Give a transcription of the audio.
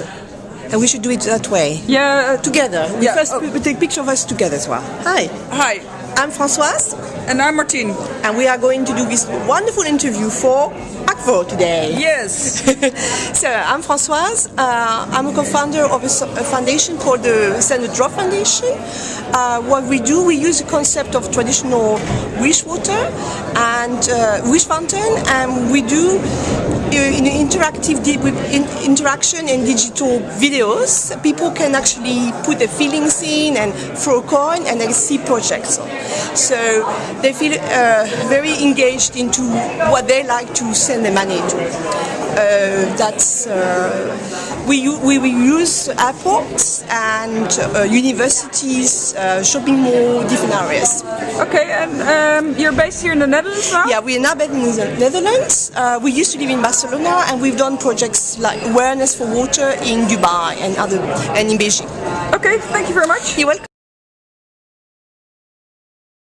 And we should do it that way. Yeah, Together. We Yeah, first oh. take picture of us together as well. Hi. Hi, I'm Françoise and I'm Martine. and we are going to do this wonderful interview for ACVO today. Yes. so I'm Françoise. Uh, I'm a co-founder of a, a foundation called the Standard Drop Foundation. Uh, what we do, we use the concept of traditional wish water and uh, wish fountain, and we do uh, in interactive in, interaction and digital videos. People can actually put their feelings in and throw a coin, and they see projects. So they feel uh, very engaged into what they like to send the money to. Uh, that's uh, we, we we use airports and uh, universities, uh, shopping mall, different areas. Okay, and um, you're based here in the Netherlands now? Yeah, we are now based in the Netherlands. Uh, we used to live in Barcelona, and we've done projects like awareness for water in Dubai and other and in Beijing. Okay, thank you very much. You're welcome.